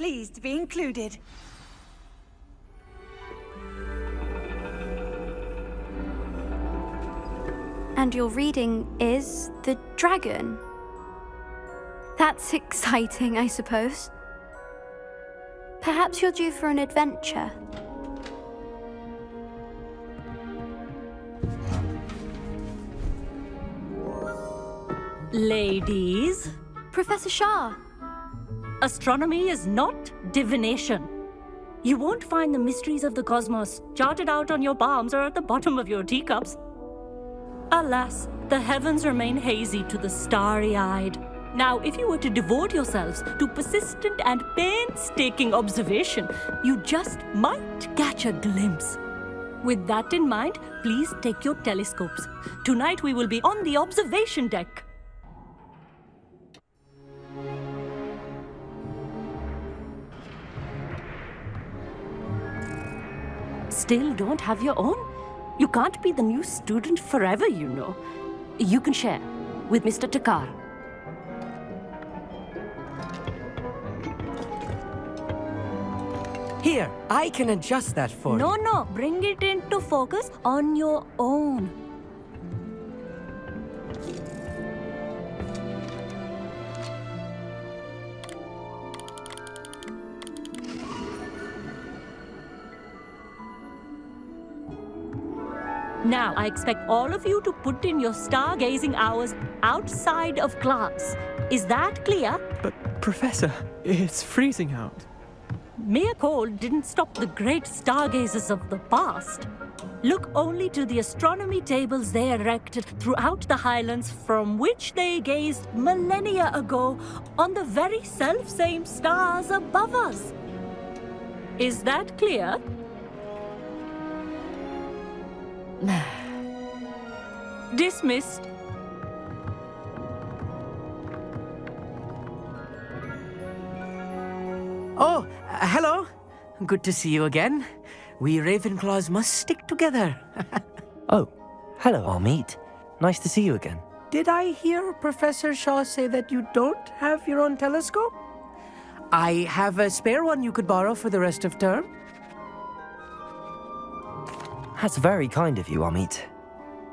pleased to be included. And your reading is The Dragon. That's exciting, I suppose. Perhaps you're due for an adventure. Ladies, Professor Shah, astronomy is not divination. You won't find the mysteries of the cosmos charted out on your palms or at the bottom of your teacups. Alas, the heavens remain hazy to the starry-eyed. Now, if you were to devote yourselves to persistent and painstaking observation, you just might catch a glimpse. With that in mind, please take your telescopes. Tonight we will be on the observation deck. Still don't have your own? You can't be the new student forever, you know. You can share with Mr. Thakkar. Here, I can adjust that for No, you. no, no, bring it into focus on your own. Now, I expect all of you to put in your stargazing hours outside of class. Is that clear? But, Professor, it's freezing out. Mere cold didn't stop the great stargazers of the past. Look only to the astronomy tables they erected throughout the highlands from which they gazed millennia ago on the very self-same stars above us. Is that clear? Dismissed. Oh, uh, hello. Good to see you again. We Ravenclaws must stick together. Oh, hello, Amit. Nice to see you again. Did I hear Professor Shah say that you don't have your own telescope? I have a spare one you could borrow for the rest of term. That's very kind of you, Amit.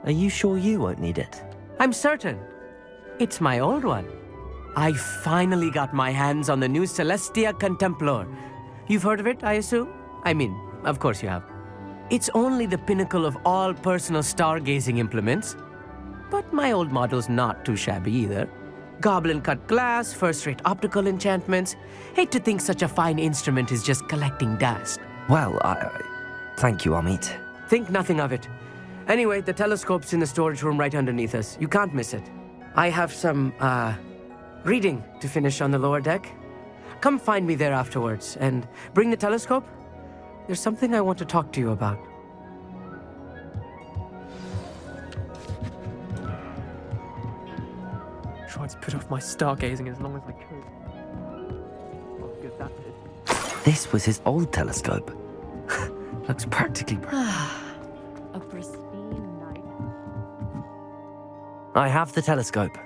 Are you sure you won't need it? I'm certain. It's my old one. I finally got my hands on the new Celestia Contemplor. You've heard of it, I assume? I mean, of course you have. It's only the pinnacle of all personal stargazing implements. But my old model's not too shabby either. Goblin cut glass, first rate optical enchantments. Hate to think such a fine instrument is just collecting dust. Well, I... I- Thank you, Amit. Think nothing of it. Anyway, the telescope's in the storage room right underneath us. You can't miss it. I have some, uh, reading to finish on the lower deck. Come find me there afterwards and bring the telescope. There's something I want to talk to you about. Tried to put off my stargazing as long as I could. Well, good. This was his old telescope. Looks practically... A pristine night. I have the telescope.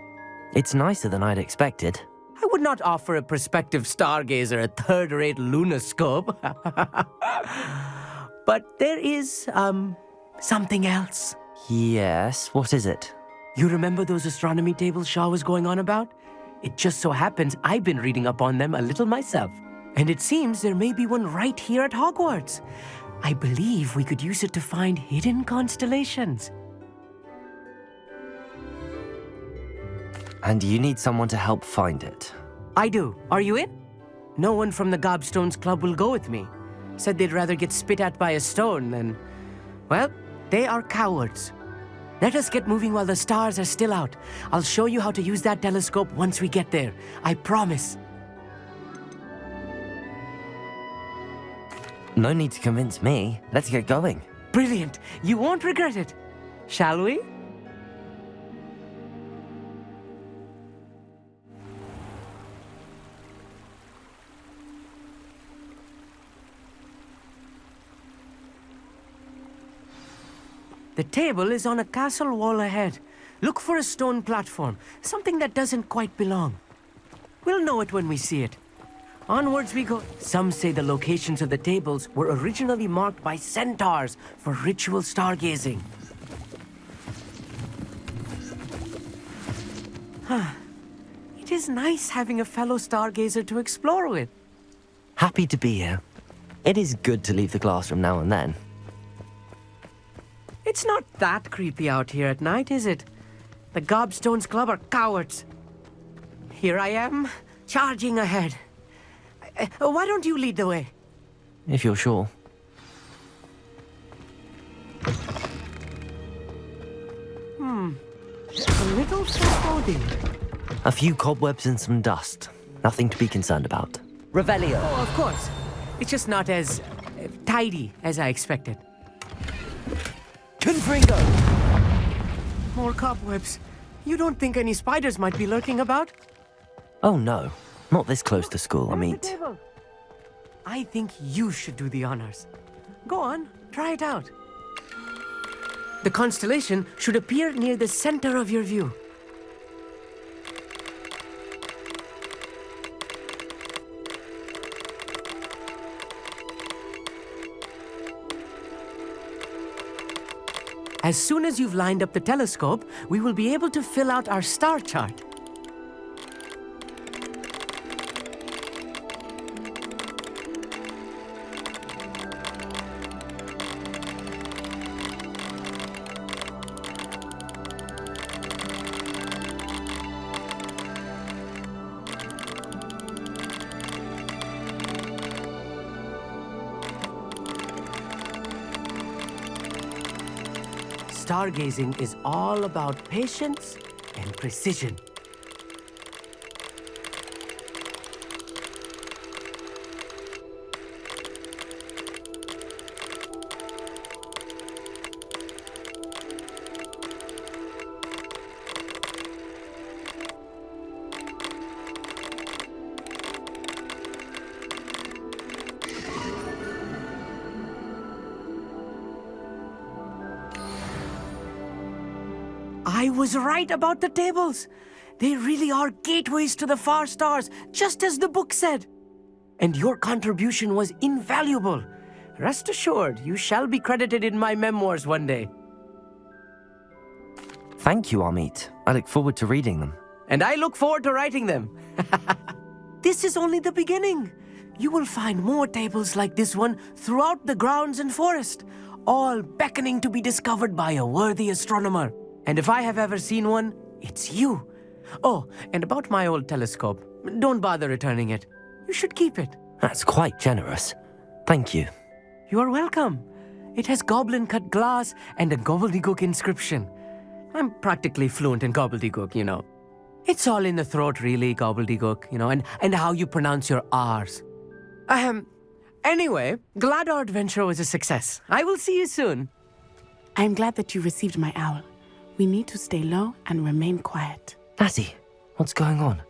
It's nicer than I'd expected. I would not offer a prospective stargazer a third-rate lunoscope. but there is, um, something else. Yes, what is it? You remember those astronomy tables Shah was going on about? It just so happens I've been reading up on them a little myself. And it seems there may be one right here at Hogwarts. I believe we could use it to find hidden constellations. And you need someone to help find it. I do. Are you in? No one from the Gobstones Club will go with me. Said they'd rather get spit at by a stone than... Well, they are cowards. Let us get moving while the stars are still out. I'll show you how to use that telescope once we get there. I promise. No need to convince me. Let's get going. Brilliant. You won't regret it. Shall we? The table is on a castle wall ahead. Look for a stone platform, something that doesn't quite belong. We'll know it when we see it. Onwards we go. Some say the locations of the tables were originally marked by centaurs for ritual stargazing. Huh. It is nice having a fellow stargazer to explore with. Happy to be here. It is good to leave the classroom now and then. It's not that creepy out here at night, is it? The Gobstones Club are cowards. Here I am, charging ahead. Uh, why don't you lead the way? If you're sure. Hmm. A little foreboding. A few cobwebs and some dust. Nothing to be concerned about. Revelio. Oh, of course. It's just not as uh, tidy as I expected. Confringo! More cobwebs. You don't think any spiders might be lurking about? Oh no, not this close to school, I mean. I think you should do the honors. Go on, try it out. The constellation should appear near the center of your view. As soon as you've lined up the telescope, we will be able to fill out our star chart. Stargazing is all about patience and precision. Right about the tables. They really are gateways to the far stars, just as the book said. And your contribution was invaluable. Rest assured, you shall be credited in my memoirs one day. Thank you, Amit. I look forward to reading them. And I look forward to writing them. this is only the beginning. You will find more tables like this one throughout the grounds and forest, all beckoning to be discovered by a worthy astronomer. And if I have ever seen one, it's you. Oh, and about my old telescope, don't bother returning it. You should keep it. That's quite generous. Thank you. You are welcome. It has goblin cut glass and a gobbledygook inscription. I'm practically fluent in gobbledygook, you know. It's all in the throat, really, gobbledygook, you know, and, and how you pronounce your R's. Ahem. Anyway, glad our adventure was a success. I will see you soon. I'm glad that you received my owl. We need to stay low and remain quiet. Natty, what's going on?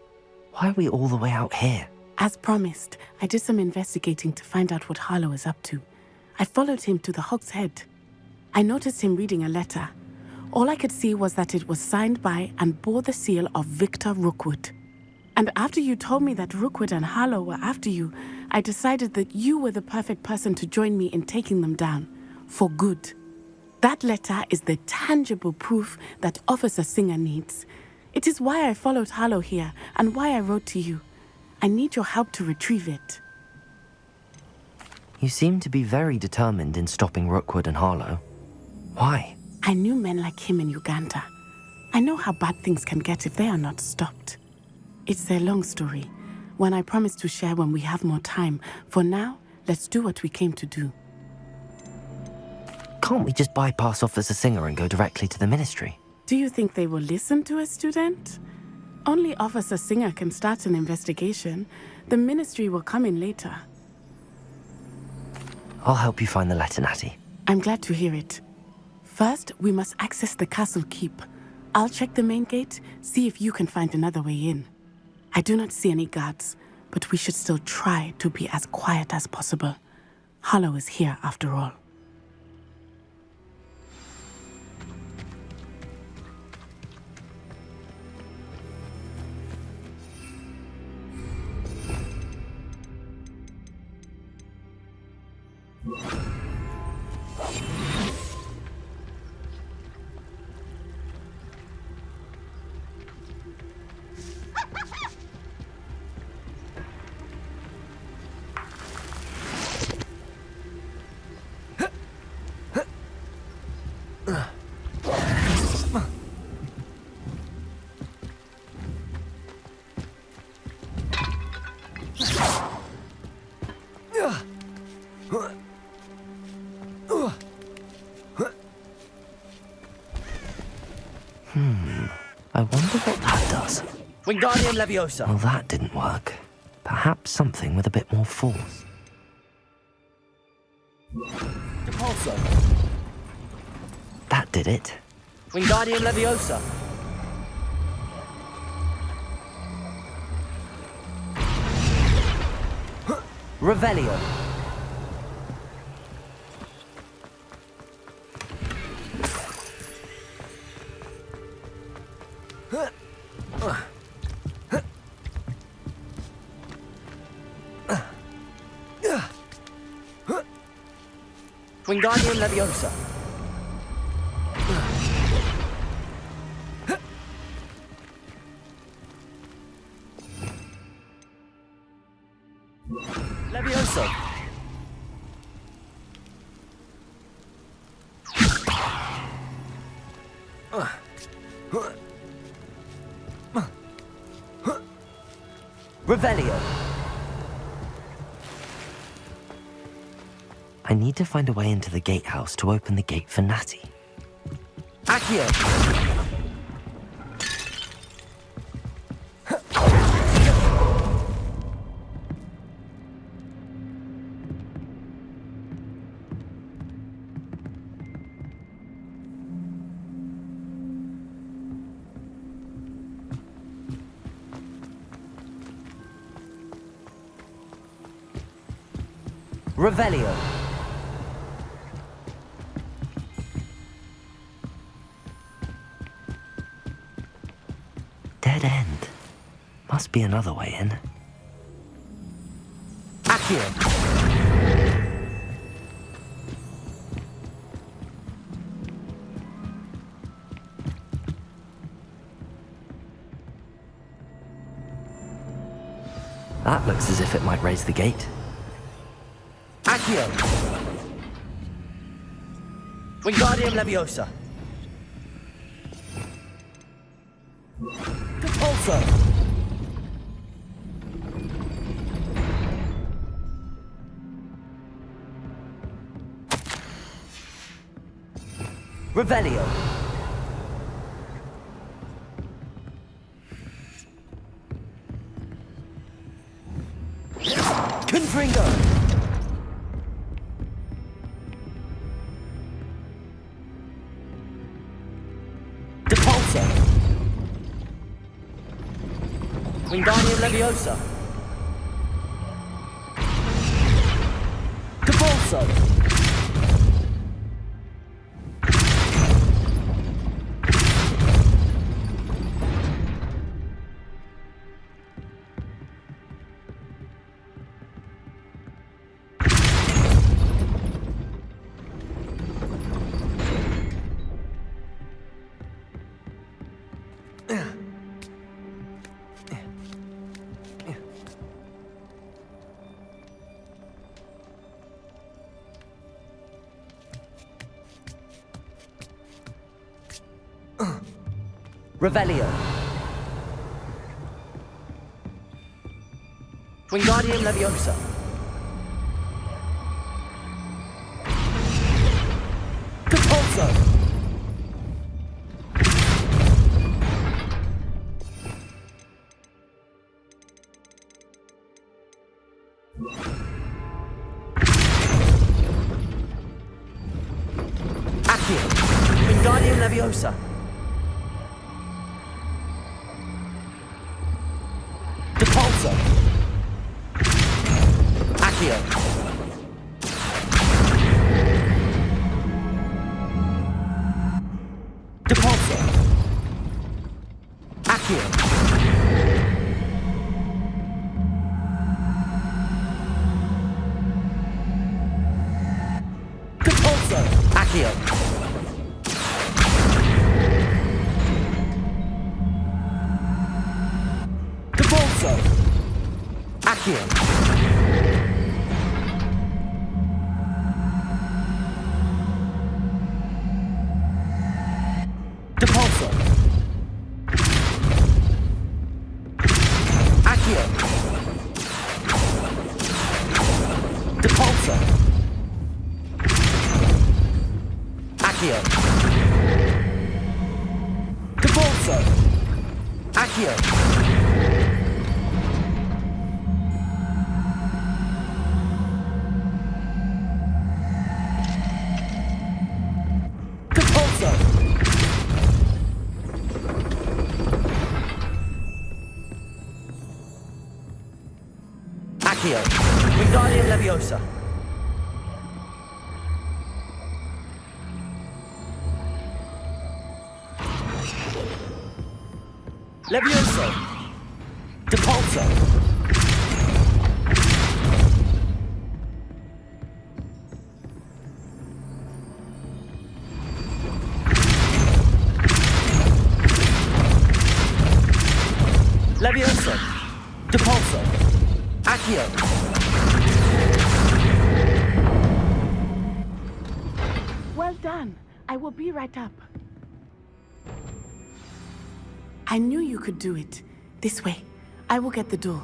Why are we all the way out here? As promised, I did some investigating to find out what Harlow is up to. I followed him to the Hog's Head. I noticed him reading a letter. All I could see was that it was signed by and bore the seal of Victor Rookwood. And after you told me that Rookwood and Harlow were after you, I decided that you were the perfect person to join me in taking them down. For good. That letter is the tangible proof that Officer Singer needs. It is why I followed Harlow here and why I wrote to you. I need your help to retrieve it. You seem to be very determined in stopping Rookwood and Harlow. Why? I knew men like him in Uganda. I know how bad things can get if they are not stopped. It's a long story, one I promise to share when we have more time. For now, let's do what we came to do. Can't we just bypass Officer Singer and go directly to the ministry? Do you think they will listen to a student? Only Officer Singer can start an investigation. The ministry will come in later. I'll help you find the letter, Natty. I'm glad to hear it. First, we must access the castle keep. I'll check the main gate, see if you can find another way in. I do not see any guards, but we should still try to be as quiet as possible. Harlow is here after all. Hmm. I wonder what that does. Wingardium Leviosa. Well, that didn't work. Perhaps something with a bit more force. Depulso. That did it. Wingardium Leviosa. Revelio. Wingardium Leviosa. Find a way into the gatehouse to open the gate for Natty. Accio. Revelio. Must be another way in. Accio. That looks as if it might raise the gate. Accio. Wingardium Leviosa. Revelio. Confringo. Wingardium Leviosa. Revelio. Wingardium Leviosa. Depulso. Accio. Wingardium Leviosa. Accio. Wingardium Leviosa. Levioso. Depulso. Do it. This way. I will get the door.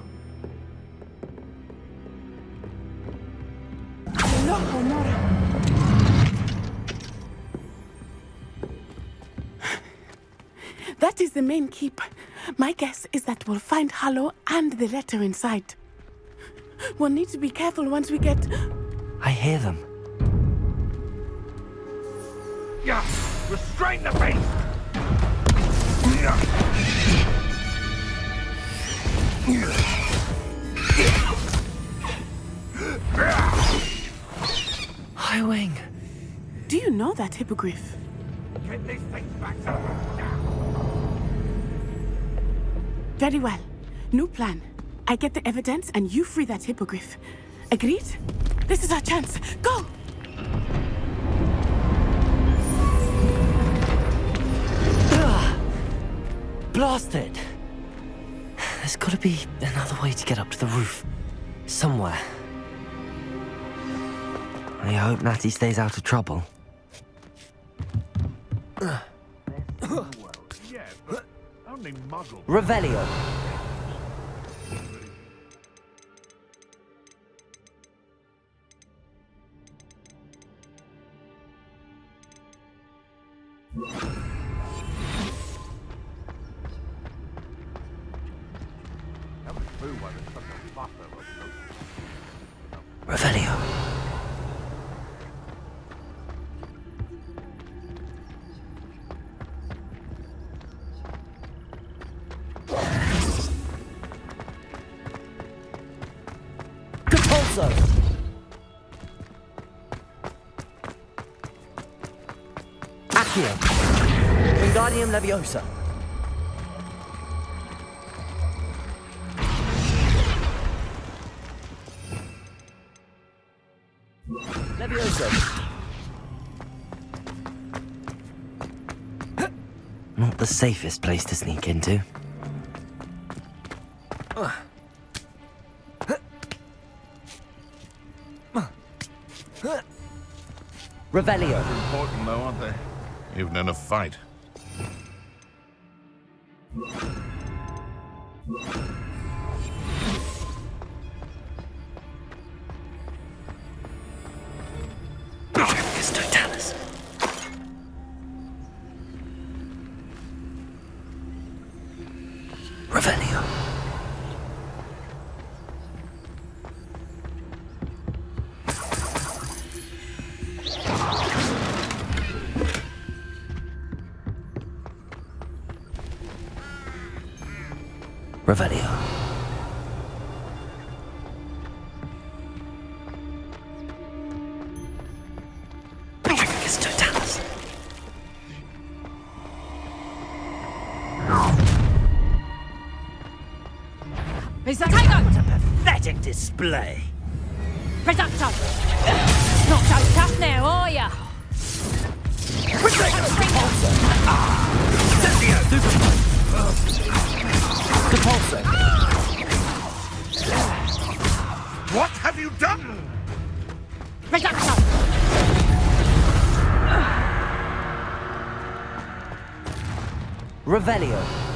Loco, Mora. That is the main keep. My guess is that we'll find Harlow and the letter inside. We'll need to be careful once we get. I hear them. Yeah. Restrain the beast! Highwing. Do you know that hippogriff? Get these things back to Very well. New plan. I get the evidence and you free that hippogriff. Agreed? This is our chance. Go! Blasted! There's gotta be another way to get up to the roof. Somewhere. I hope Natty stays out of trouble. Revelio. Accio. Wingardium Leviosa. Levioso. Not the safest place to sneak into. Revelio. Important though, aren't they? Even in a fight. Is that Tiger? Pathetic display. Presumption! Not so tough now, are ya? Depulso. What have you done? Revelio.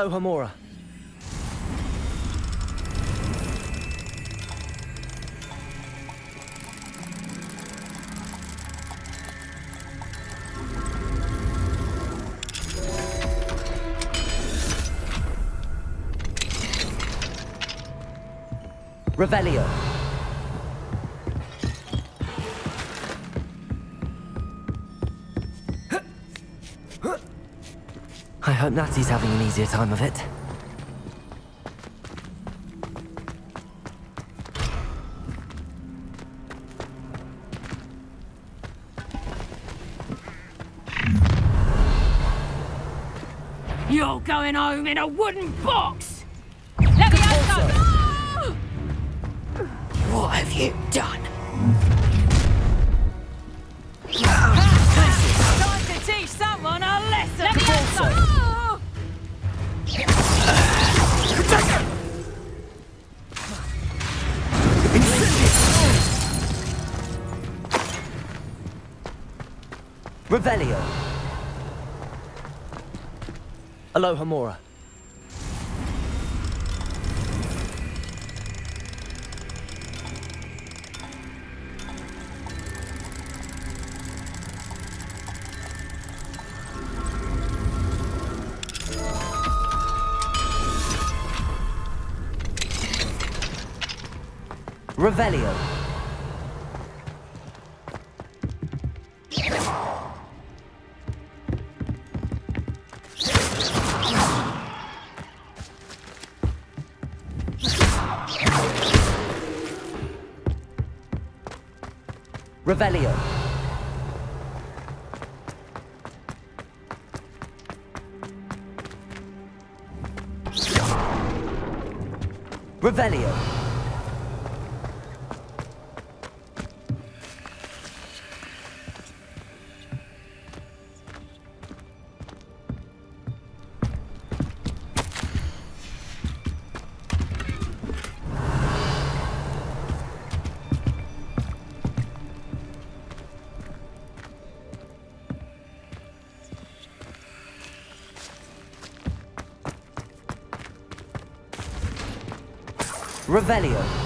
Alohomora. Revelio. Hope Natty's having an easier time of it. You're going home in a wooden box! Levioso! What have you done? Time to teach someone a lesson! Levioso! Revelio. Alohomora. Revelio. Revelio. Revelio. Revelio.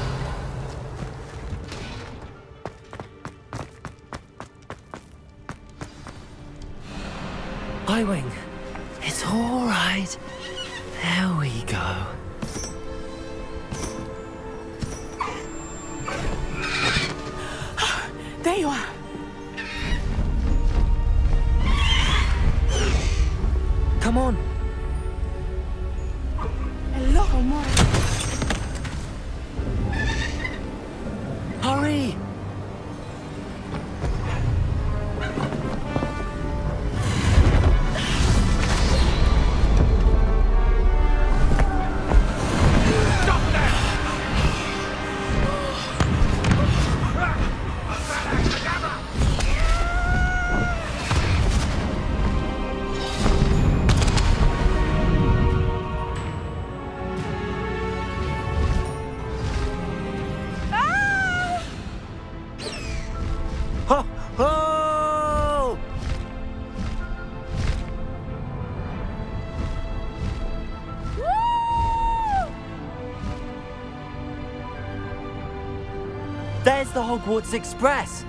The Hogwarts Express.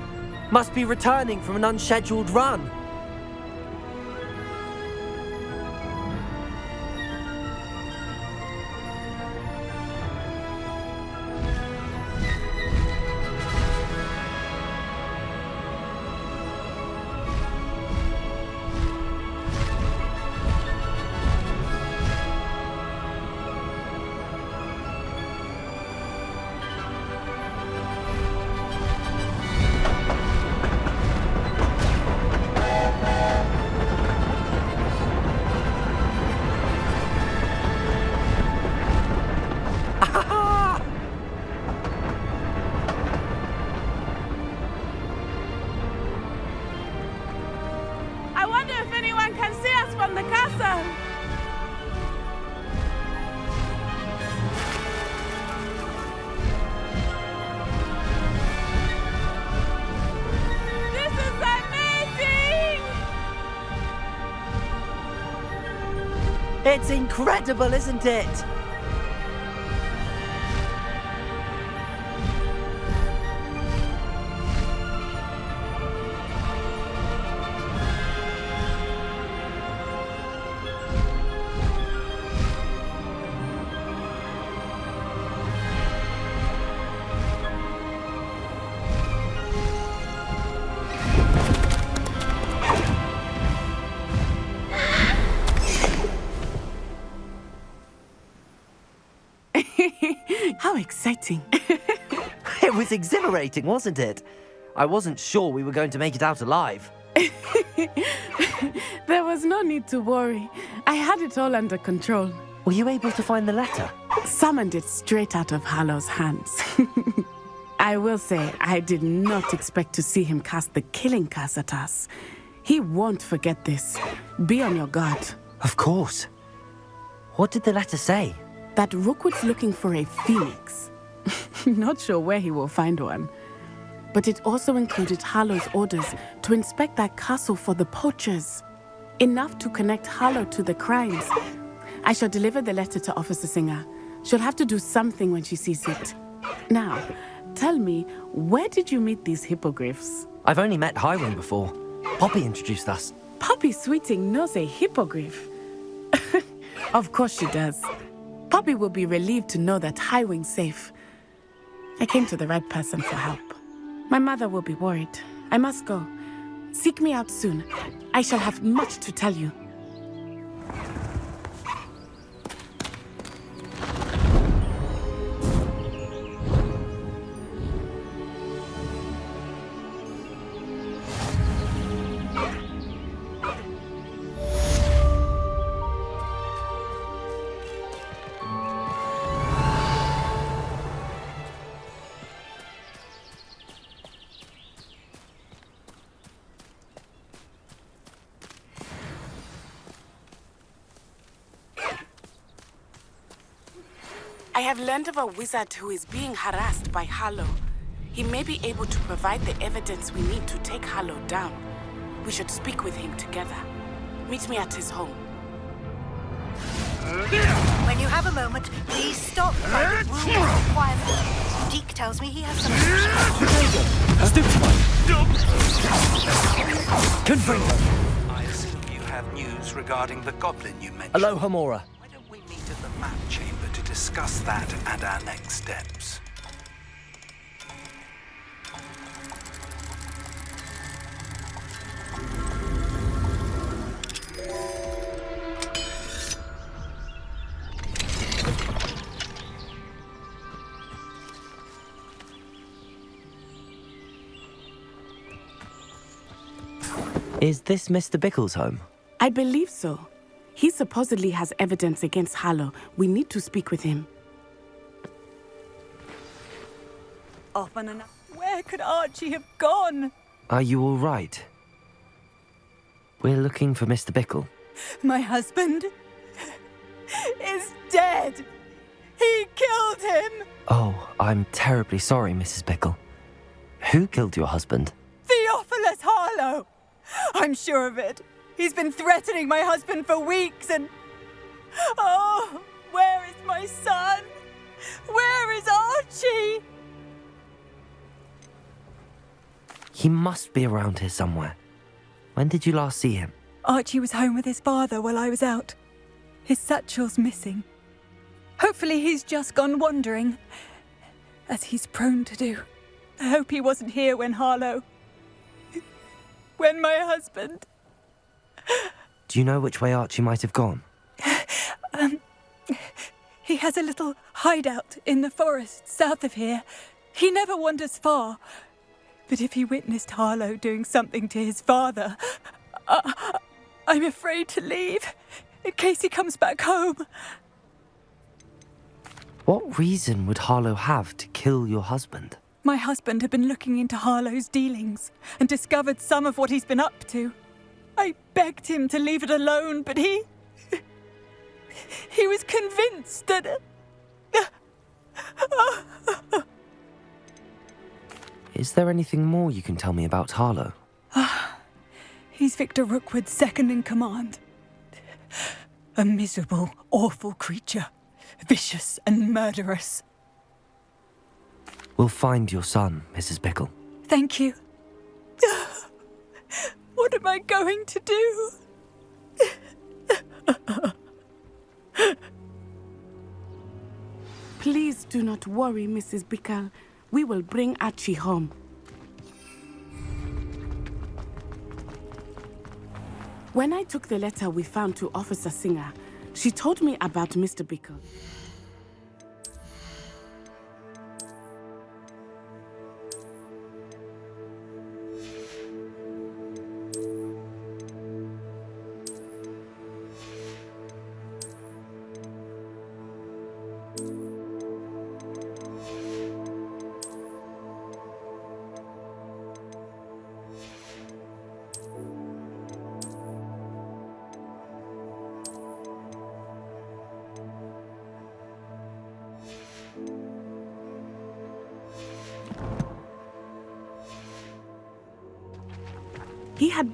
Must be returning from an unscheduled run. from the castle. This is amazing! It's incredible, isn't it? Exhilarating, wasn't it? I wasn't sure we were going to make it out alive. there was no need to worry. I had it all under control. Were you able to find the letter? Summoned it straight out of Harlow's hands. I will say, I did not expect to see him cast the killing curse at us. He won't forget this. Be on your guard. Of course. What did the letter say? That Rookwood's looking for a phoenix. not sure where he will find one. But it also included Harlow's orders to inspect that castle for the poachers. Enough to connect Harlow to the crimes. I shall deliver the letter to Officer Singer. She'll have to do something when she sees it. Now, tell me, where did you meet these hippogriffs? I've only met Highwing before. Poppy introduced us. Poppy Sweeting knows a hippogriff. of course she does. Poppy will be relieved to know that Highwing's safe. I came to the right person for help. My mother will be worried. I must go. Seek me out soon. I shall have much to tell you. Have learned of a wizard who is being harassed by Harlow. He may be able to provide the evidence we need to take Harlow down. We should speak with him together. Meet me at his home. When you have a moment, please stop by the room of requirement. Deek tells me he has some... Confringo. I assume you have news regarding the goblin you mentioned. Alohomora. Discuss that and our next steps? Is this Mr. Bickle's home? I believe so. He supposedly has evidence against Harlow. We need to speak with him. Often enough. Where could Archie have gone? Are you all right? We're looking for Mr. Bickle. My husband is dead. He killed him. Oh, I'm terribly sorry, Mrs. Bickle. Who killed your husband? Theophilus Harlow. I'm sure of it. He's been threatening my husband for weeks and. Oh, where is my son? Where is Archie? He must be around here somewhere. When did you last see him? Archie was home with his father while I was out. His satchel's missing. Hopefully, he's just gone wandering, as he's prone to do. I hope he wasn't here when Harlow. when my husband. Do you know which way Archie might have gone? Um, he has a little hideout in the forest south of here. He never wanders far. But if he witnessed Harlow doing something to his father, uh, I'm afraid to leave in case he comes back home. What reason would Harlow have to kill your husband? My husband had been looking into Harlow's dealings and discovered some of what he's been up to. I begged him to leave it alone, but he. He was convinced that. Is there anything more you can tell me about Harlow? He's Victor Rookwood's second in command. A miserable, awful creature. Vicious and murderous. We'll find your son, Mrs. Bickle. Thank you. What am I going to do? Please do not worry, Mrs. Bickle. We will bring Archie home. When I took the letter we found to Officer Singer, she told me about Mr. Bickle.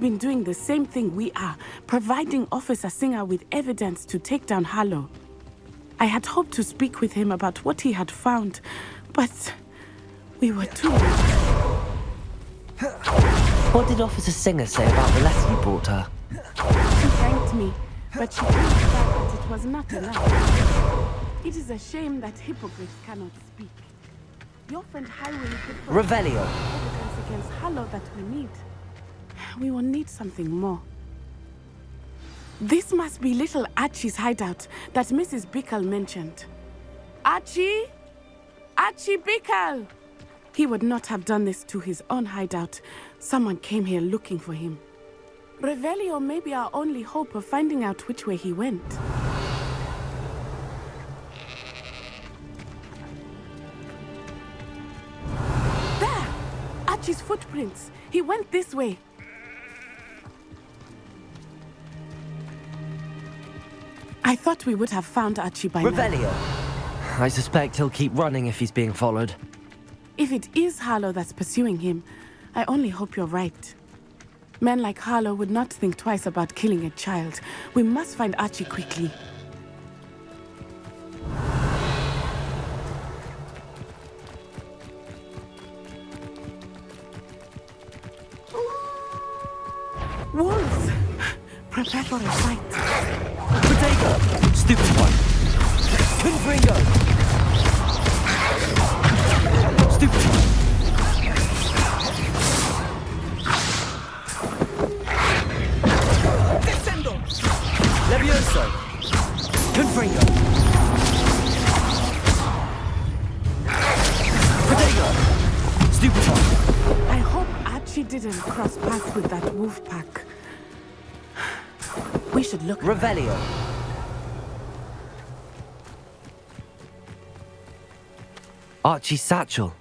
Been doing the same thing we are, providing Officer Singer with evidence to take down Harlow. I had hoped to speak with him about what he had found, but we were too late. What did Officer Singer say about the letter you brought her? She thanked me, but she told me that it was not allowed. It is a shame that hippogriffs cannot speak. Your friend Highwing could Revelio. evidence against Harlow that we need. We will need something more. This must be little Archie's hideout that Mrs. Bickle mentioned. Archie? Archie Bickle! He would not have done this to his own hideout. Someone came here looking for him. Revelio may be our only hope of finding out which way he went. There! Archie's footprints. He went this way. I thought we would have found Archie by now. Revelio. I suspect he'll keep running if he's being followed. If it is Harlow that's pursuing him, I only hope you're right. Men like Harlow would not think twice about killing a child. We must find Archie quickly. Wolves! Prepare for a fight. Potato! Stupid one! Confringo! Stupid one! Descendo! Levioso! Confringo! Potato! Stupid one! I hope Archie didn't cross paths with that wolf pack. We should look. Revelio. Archie's satchel.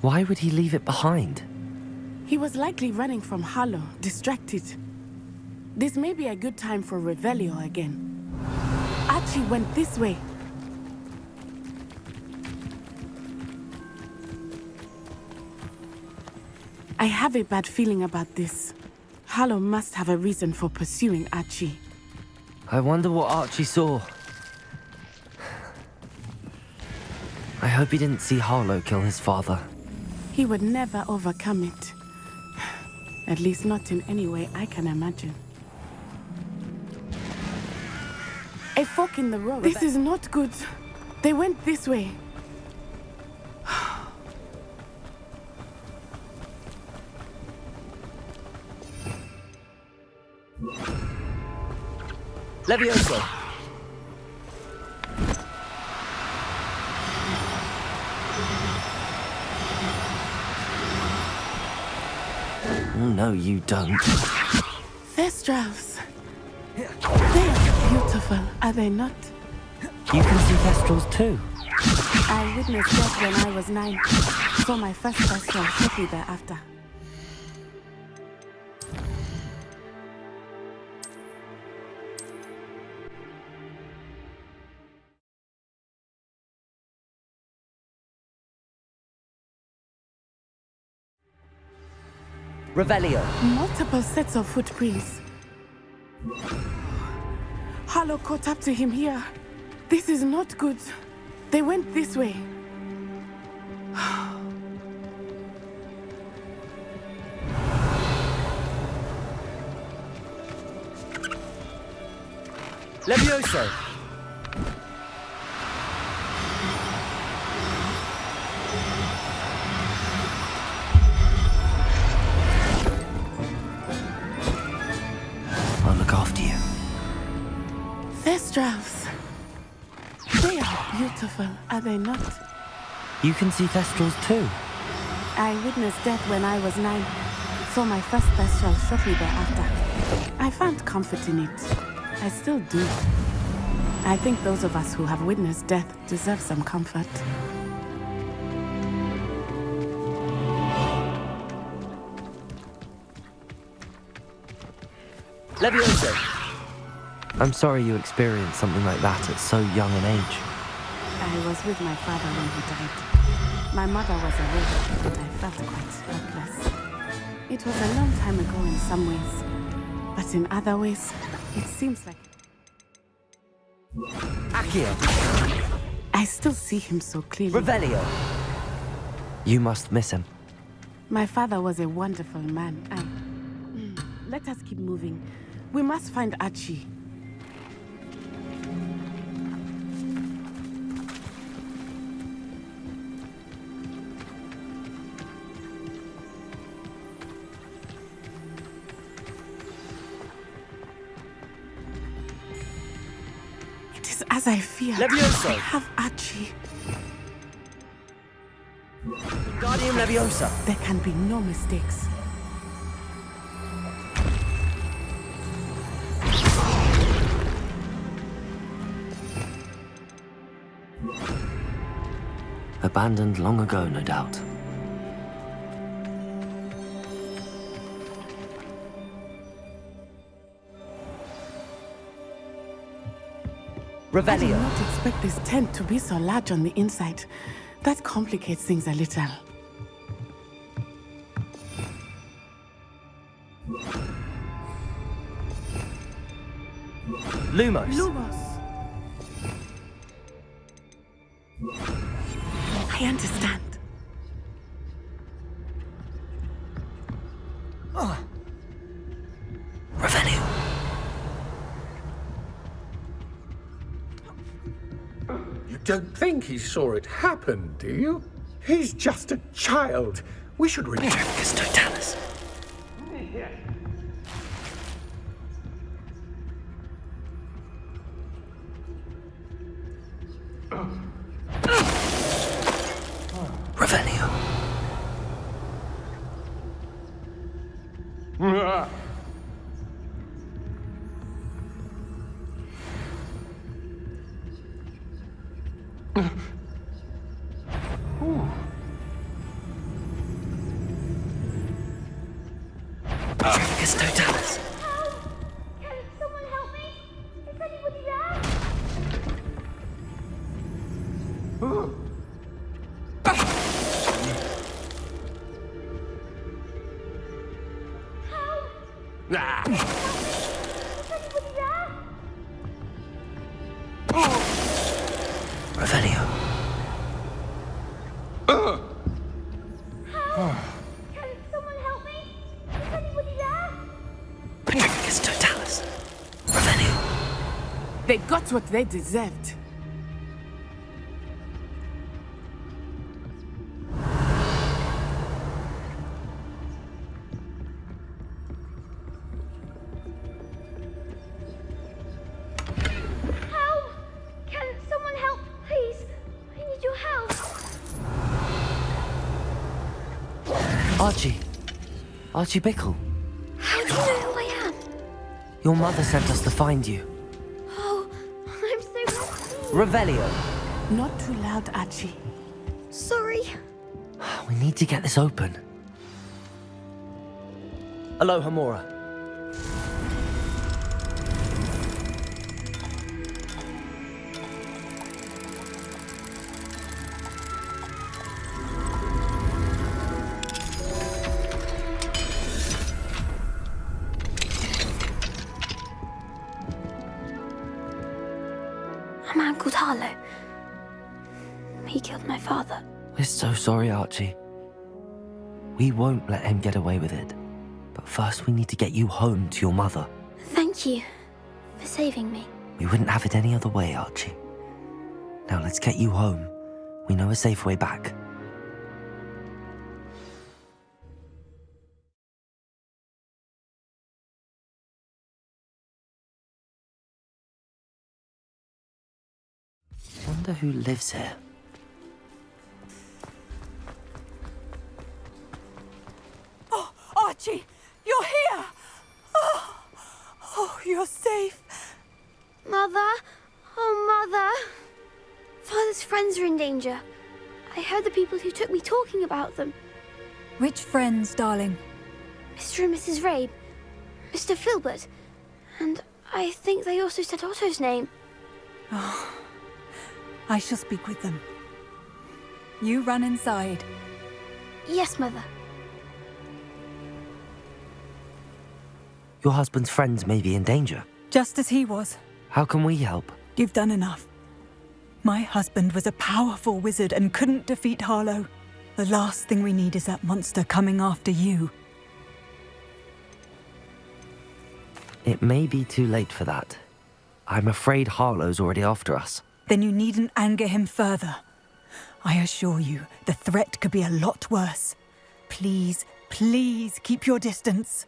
Why would he leave it behind? He was likely running from Harlow, distracted. This may be a good time for Revelio again. Archie went this way. I have a bad feeling about this. Harlow must have a reason for pursuing Archie. I wonder what Archie saw. I hope he didn't see Harlow kill his father. He would never overcome it. At least not in any way I can imagine. A fork in the road. This is not good. They went this way. Levioso! No, you don't. Thestrals. They are beautiful, are they not? You can see Thestrals too. I witnessed that when I was nine. Saw my first Thestral shortly thereafter. Revelio. Multiple sets of footprints. Harlow caught up to him here. This is not good. They went this way. Levioso! Are they not? You can see Thestrals too. I witnessed death when I was nine. Saw my first Thestral shortly thereafter. I found comfort in it. I still do. I think those of us who have witnessed death deserve some comfort. Levioso! I'm sorry you experienced something like that at so young an age. I was with my father when he died. My mother was a and I felt quite helpless. It was a long time ago in some ways, but in other ways, it seems like Accio! I still see him so clearly. Revelio! You must miss him. My father was a wonderful man. I... Mm, Let us keep moving. We must find Archie. As I feared. Levioso! I have Archie. Guardium Leviosa! There can be no mistakes. Abandoned long ago, no doubt. I did not expect this tent to be so large on the inside. That complicates things a little. Lumos! Lumos! I understand. Don't think he saw it happen, do you? He's just a child. We should really... Petrificus totalis. Got what they deserved. Help! Can someone help, please? I need your help. Archie. Archie Bickle. How do you know who I am? Your mother sent us to find you. I'm so Revelio! Not too loud, Archie. sorry. We need to get this open. Alohomora. Archie. We won't let him get away with it. But first, we need to get you home to your mother. Thank you for saving me. We wouldn't have it any other way, Archie. Now let's get you home. We know a safe way back. Wonder who lives here. Archie, you're here! Oh, oh, you're safe. Mother? Oh, Mother! Father's friends are in danger. I heard the people who took me talking about them. Which friends, darling? Mr. and Mrs. Rabe, Mr. Filbert, and I think they also said Otto's name. Oh, I shall speak with them. You run inside. Yes, Mother. Your husband's friends may be in danger. Just as he was. How can we help? You've done enough. My husband was a powerful wizard and couldn't defeat Harlow. The last thing we need is that monster coming after you. It may be too late for that. I'm afraid Harlow's already after us. Then you needn't anger him further. I assure you, the threat could be a lot worse. Please, please keep your distance.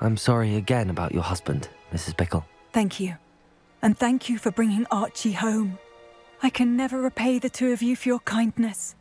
I'm sorry again about your husband, Mrs. Bickle. Thank you. And thank you for bringing Archie home. I can never repay the two of you for your kindness.